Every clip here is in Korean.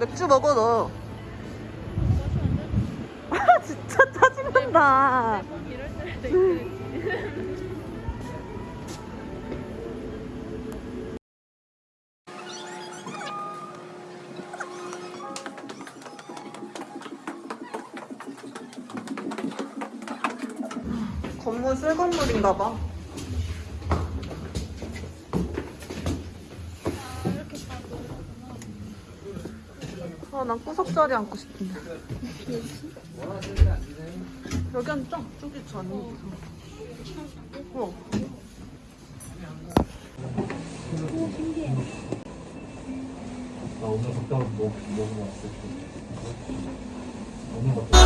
맥주 먹어 너. 아 진짜 짜증난다. 건물 새 건물인가 봐. 아, 난 구석자리 앉고 싶은데. 여기 앉자. 저기 전이. 어. 나 오늘 갔다 와서 뭐, 먹어봤어. 오늘 갔다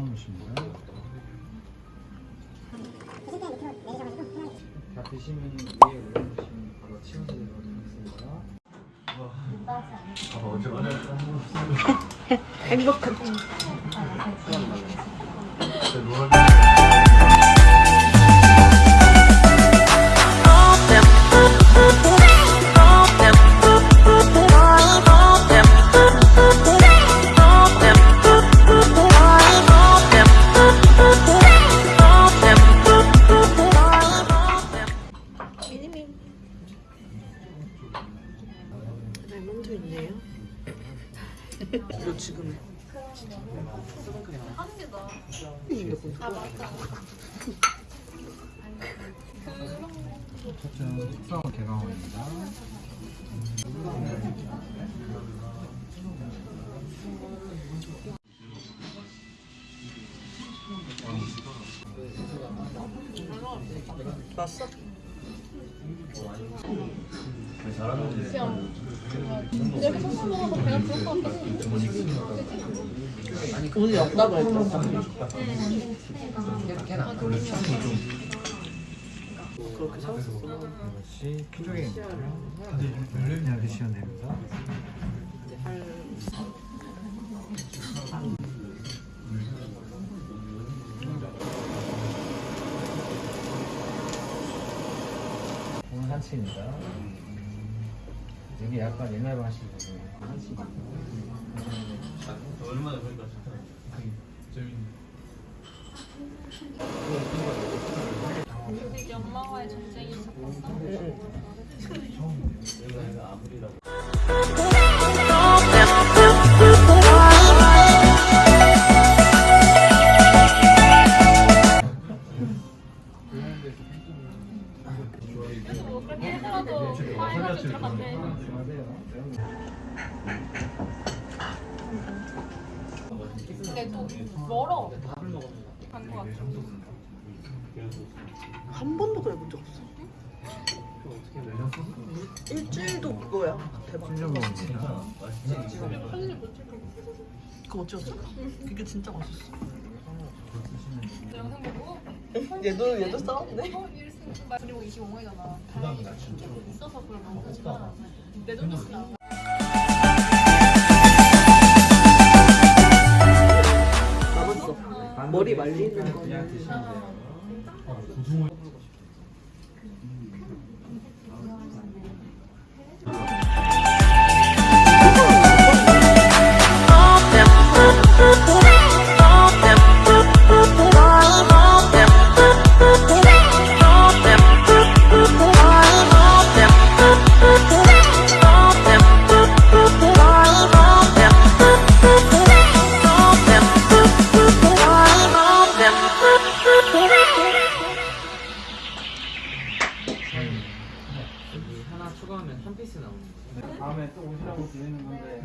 오신거요 다 드시면 위에 올려주시면 바로 치워서 드리겠습니다. 아, 어제 행복한. 아 맞다. 첫째는 숙성 개강원입니다. 맛있어? 이렇게 소스 먹어서 배가 부를 것 같아. 돈이 없다고 했어. 그렇게 사왔었어. 이것이 피조개인데요. 그냥 드시면 됩니다. 오늘 한치입니다. 이게 약간 옛날 방식으로 한치. 얼마나 그러니까 재밌네. 우리 엄마와의 전쟁이 섞었어. 뭐 그렇게 하더라도 파이널 들어간대. 근데 또 멀어. 간거 같아. 한 번도 그래 본 적 없어. 일주일도 그거야. 대박. 그거 어찌였어? 그게 진짜 맛있어. 영상 보고 얘도 얘도 싸웠네. 그리고 25원이잖아. 다행히 좀 있어서 그걸 먹는 거지만 내 돈도 쓰나. 남았어. 머리 말리는 거. 그 추가하면 한 피스 나오는 거예요. 다음에 또 오시라고 드리는 건데.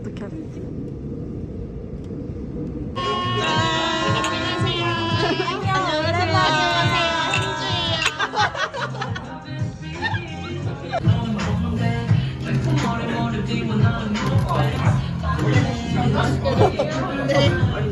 어떻게 해야 되지? 네.